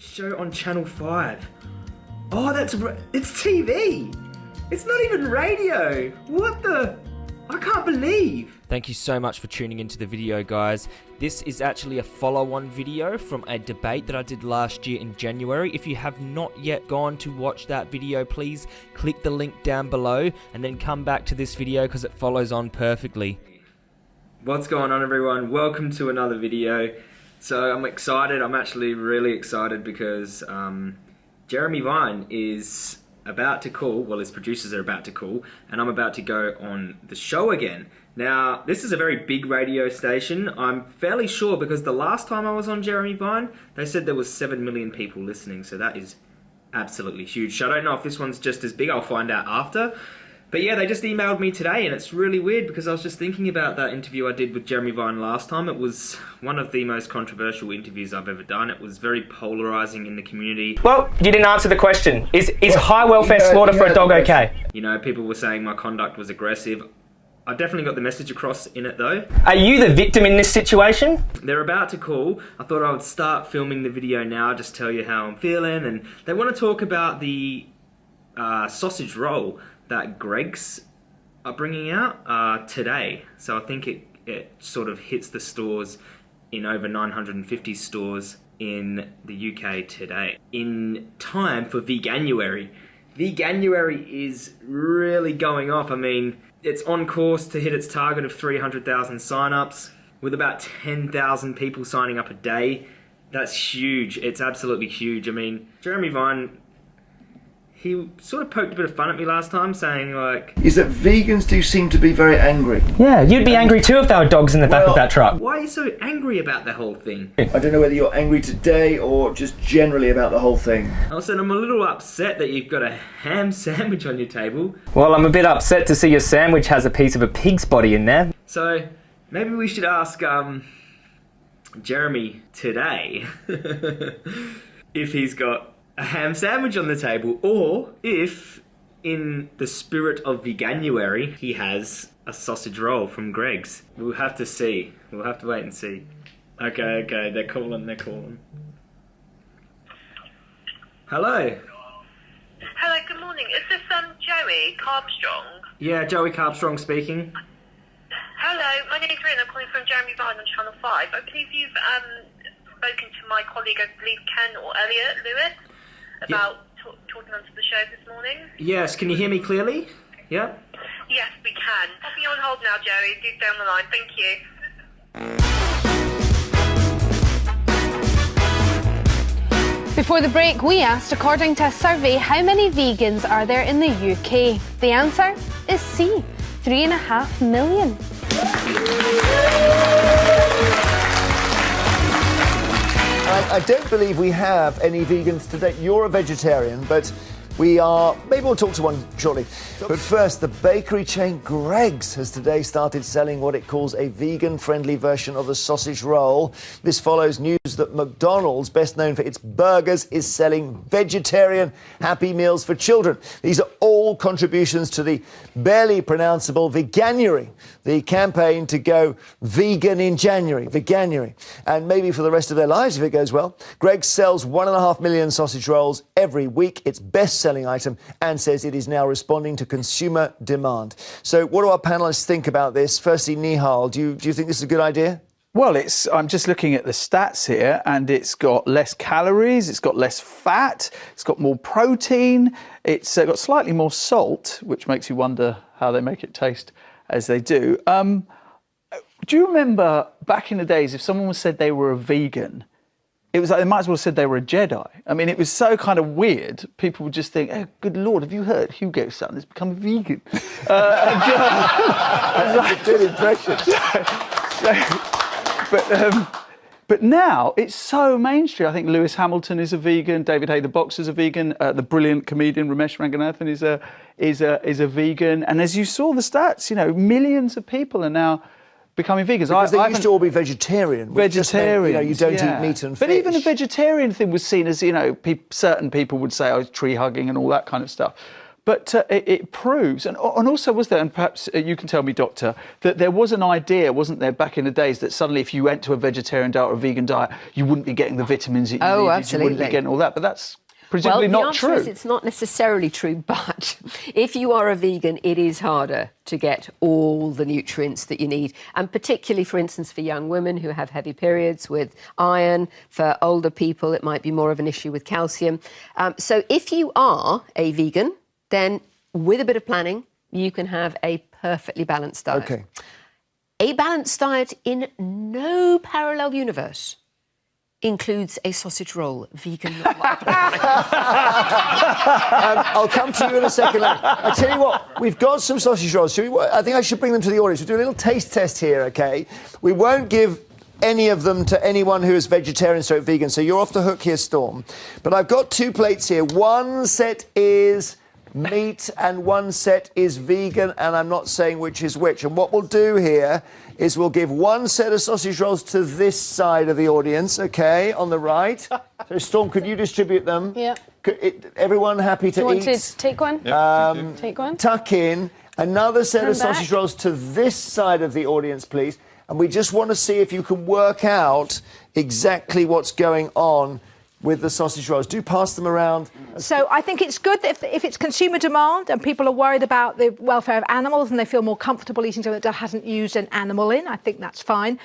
Show on Channel 5. Oh, that's it's TV. It's not even radio. What the? I can't believe. Thank you so much for tuning into the video, guys. This is actually a follow-on video from a debate that I did last year in January. If you have not yet gone to watch that video, please click the link down below and then come back to this video because it follows on perfectly. What's going on everyone? Welcome to another video. So I'm excited, I'm actually really excited because um, Jeremy Vine is about to call, well his producers are about to call, and I'm about to go on the show again. Now, this is a very big radio station. I'm fairly sure because the last time I was on Jeremy Vine, they said there was 7 million people listening, so that is absolutely huge. So I don't know if this one's just as big, I'll find out after. But yeah, they just emailed me today, and it's really weird because I was just thinking about that interview I did with Jeremy Vine last time. It was one of the most controversial interviews I've ever done. It was very polarizing in the community. Well, you didn't answer the question. Is is well, high welfare slaughter for a dog okay? You know, people were saying my conduct was aggressive. I definitely got the message across in it though. Are you the victim in this situation? They're about to call. I thought I would start filming the video now, just tell you how I'm feeling, and they want to talk about the uh, sausage roll that Greggs are bringing out uh, today. So I think it, it sort of hits the stores in over 950 stores in the UK today. In time for Veganuary. Veganuary is really going off. I mean, it's on course to hit its target of 300,000 sign-ups with about 10,000 people signing up a day. That's huge. It's absolutely huge. I mean, Jeremy Vine he sort of poked a bit of fun at me last time, saying like... Is that vegans do seem to be very angry. Yeah, you'd be angry too if there were dogs in the back well, of that truck. Why are you so angry about the whole thing? I don't know whether you're angry today or just generally about the whole thing. I said I'm a little upset that you've got a ham sandwich on your table. Well, I'm a bit upset to see your sandwich has a piece of a pig's body in there. So, maybe we should ask, um, Jeremy today if he's got a ham sandwich on the table, or if, in the spirit of veganuary, he has a sausage roll from Greggs. We'll have to see. We'll have to wait and see. Okay, okay, they're calling, they're calling. Hello. Hello, good morning. Is this um Joey Carbstrong? Yeah, Joey Carbstrong speaking. Hello, my name's Rin. I'm calling from Jeremy Vine on Channel 5. I believe you've um, spoken to my colleague, I believe Ken or Elliot Lewis about yeah. talking onto the show this morning. Yes, can you hear me clearly? Yeah? Yes, we can. Popping you on hold now, Jerry. Do stay on the line. Thank you. Before the break, we asked, according to a survey, how many vegans are there in the UK? The answer is C, three and a half million. I, I don't believe we have any vegans today. You're a vegetarian, but we are, maybe we'll talk to one shortly. But first, the bakery chain Greggs has today started selling what it calls a vegan friendly version of the sausage roll. This follows news that McDonald's, best known for its burgers, is selling vegetarian Happy Meals for children. These are all contributions to the barely pronounceable Veganuary, the campaign to go vegan in January, Veganuary. And maybe for the rest of their lives if it goes well. Greg sells one and a half million sausage rolls every week. It's best selling selling item and says it is now responding to consumer demand. So, what do our panelists think about this? Firstly, Nihal, do you, do you think this is a good idea? Well, it's. I'm just looking at the stats here, and it's got less calories, it's got less fat, it's got more protein, it's got slightly more salt, which makes you wonder how they make it taste as they do. Um, do you remember back in the days if someone said they were a vegan, it was like they might as well have said they were a Jedi. I mean, it was so kind of weird. People would just think, oh, good Lord, have you heard Hugo's son has become a vegan? uh, like, a good impression. So, but, um, but now it's so mainstream. I think Lewis Hamilton is a vegan. David Haye, the boxer, is a vegan. Uh, the brilliant comedian Romesh Ranganathan is a, is, a, is a vegan. And as you saw the stats, you know, millions of people are now becoming vegans. Because I, they used to all be vegetarian. Vegetarian. You know, you don't yeah. eat meat and fish. But even the vegetarian thing was seen as, you know, pe certain people would say, oh, tree hugging and all that kind of stuff. But uh, it, it, proves, and, and, also was there, and perhaps uh, you can tell me, Doctor, that there was an idea, wasn't there, back in the days that suddenly if you went to a vegetarian diet or a vegan diet, you wouldn't be getting the vitamins that you need. oh, needed, absolutely. you wouldn't be getting all that. But that's presumably well, not the answer true. Is it's not necessarily true, but if you are a vegan, it is harder to get all the nutrients that you need. And particularly, for instance, for young women who have heavy periods with iron, for older people, it might be more of an issue with calcium. Um, so if you are a vegan, then with a bit of planning, you can have a perfectly balanced diet. Okay. A balanced diet in no parallel universe includes a sausage roll, vegan. um, I'll come to you in a second. I tell you what, we've got some sausage rolls. We, I think I should bring them to the audience. We'll do a little taste test here, okay? We won't give any of them to anyone who is vegetarian or vegan, so you're off the hook here, Storm. But I've got two plates here. One set is meat and one set is vegan, and I'm not saying which is which. And what we'll do here is we'll give one set of sausage rolls to this side of the audience, okay, on the right. so, Storm, could you distribute them? Yeah. Could it, everyone happy to Do you eat? want to take one? Um, take one. Tuck in another set Turn of sausage back. rolls to this side of the audience, please. And we just want to see if you can work out exactly what's going on with the sausage rolls. Do pass them around. So I think it's good that if, if it's consumer demand and people are worried about the welfare of animals and they feel more comfortable eating something that hasn't used an animal in, I think that's fine.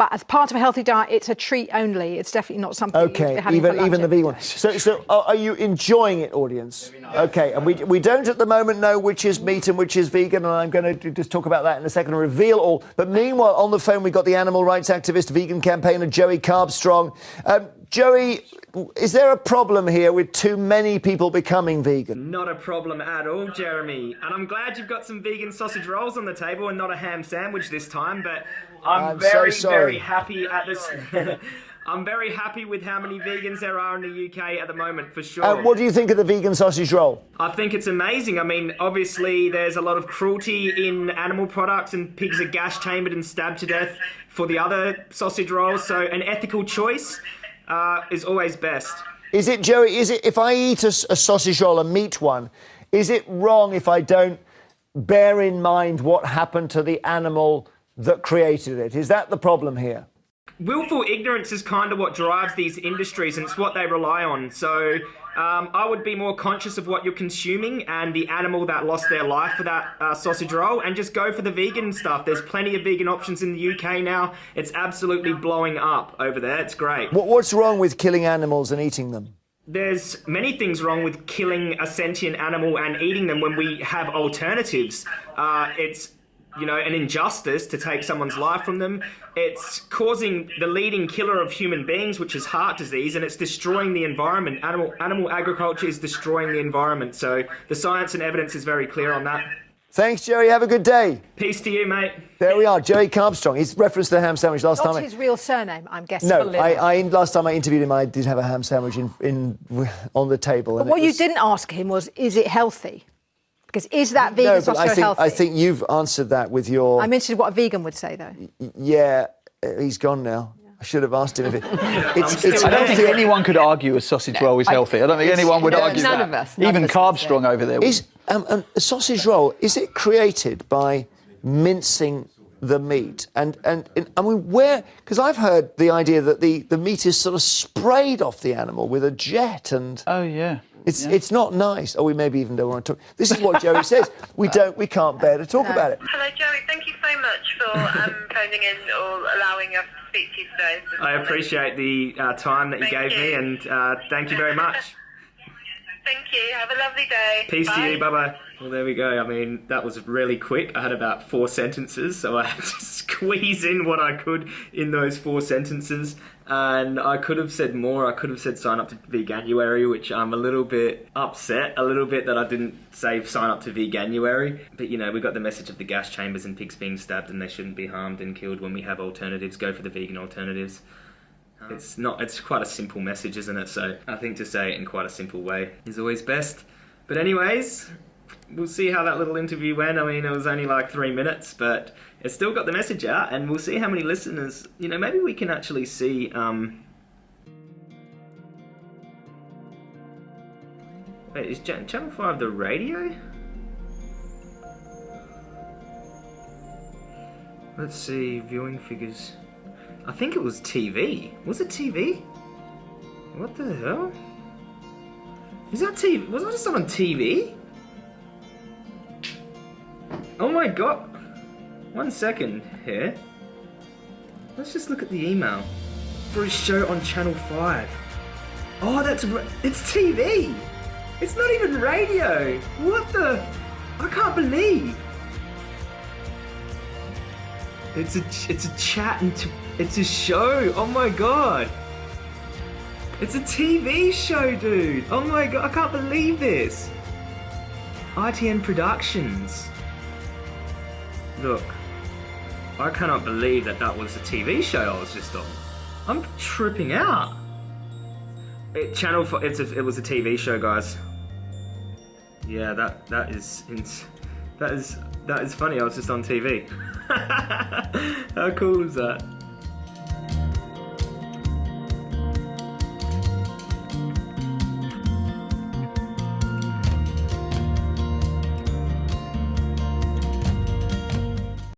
But as part of a healthy diet, it's a treat only. It's definitely not something you'd Okay, be having even for even the every vegan one. So, so are are you enjoying it, audience? Okay, and we we don't at the moment know which is meat and which is vegan, and I'm going to just talk about that in a second and reveal all. But meanwhile, on the phone we've got the animal rights activist, vegan campaigner Joey Carbstrong. Um, Joey, is there a problem here with too many people becoming vegan? Not a problem at all, Jeremy. And I'm glad you've got some vegan sausage rolls on the table and not a ham sandwich this time, but I'm, I'm so very, sorry. very happy at this. I'm very happy with how many vegans there are in the UK at the moment, for sure. Uh, what do you think of the vegan sausage roll? I think it's amazing. I mean, obviously, there's a lot of cruelty in animal products, and pigs are gas chambered and stabbed to death for the other sausage rolls. So, an ethical choice uh, is always best. Is it, Joey, is it, if I eat a sausage roll, a meat one, is it wrong if I don't bear in mind what happened to the animal that created it? Is that the problem here? Willful ignorance is kind of what drives these industries, and it's what they rely on. So, um, I would be more conscious of what you're consuming and the animal that lost their life for that uh, sausage roll, and just go for the vegan stuff. There's plenty of vegan options in the UK now. It's absolutely blowing up over there. It's great. What, what's wrong with killing animals and eating them? There's many things wrong with killing a sentient animal and eating them when we have alternatives. Uh, it's you know an injustice to take someone's life from them. It's causing the leading killer of human beings, which is heart disease, and it's destroying the environment. Animal animal agriculture is destroying the environment. So the science and evidence is very clear on that. Thanks, Joey. Have a good day. Peace to you, mate. There we are, Joey Carbstrong. He's referenced the ham sandwich last Not time. I- his real surname, I'm guessing. no, I, I last time I interviewed him, I did have a ham sandwich in, in on the table. But and it what you didn't ask him was, is it healthy? Because is that vegan No, but sausage I roll think healthy? I think you've answered that with your. I'm interested what a vegan would say, though. yeah, uh, he's gone now. I should have asked him if it. It's, it's I don't think anyone could argue a sausage roll is healthy. I don't think anyone would no, argue none that. of us, none Even of us would Carbstrong over there. Is um, um, a sausage roll? Is it created by mincing the meat? And and, and I mean, where? Because I've heard the idea that the, the meat is sort of sprayed off the animal with a jet, and oh yeah. It's it's not nice. Oh, we maybe even don't want to talk. This is what Joey says. We don't. We can't bear to talk about it. Hello, Joey. Thank you so much for um, phoning in or allowing us to speak to you today. I appreciate the uh, time that you Thank gave me, and uh, thank you very much. Thank you. Have a lovely day. Peace Bye. to you. Bye bye. Well, there we go. I mean, that was really quick. I had about four sentences, so I had to squeeze in what I could in those four sentences. And I could have said more. I could have said sign up to Veganuary, which I'm a little bit upset, a little bit that I didn't say sign up to Veganuary. But you know, we got the message of the gas chambers and pigs being stabbed, and they shouldn't be harmed and killed when we have alternatives. Go for the vegan alternatives. Ah. It's not. It's quite a simple message, isn't it? So I think to say it in quite a simple way is always best. But anyways, we'll see how that little interview went. I mean, it was only like three minutes, but it still got the message out, and we'll see how many listeners. You know, maybe we can actually see. Um, Wait, is Channel 5 the radio? Let's see, viewing figures. I think it was TV. Was it TV? What the hell? Is that TV? Was I just on TV? Oh my god. One second here. Let's just look at the email. For his show on Channel 5. Oh, that's... It's TV! It's not even radio! What the... I can't believe... It's a it's a chat and it's a show. Oh my god. It's a TV show, dude. Oh my god, I can't believe this. ITN Productions. Look, I cannot believe that that was a TV show I was just on. I'm tripping out. It, channel for it's a, it was a TV show, guys. Yeah, that that is that is that is funny. I was just on TV. How cool is that?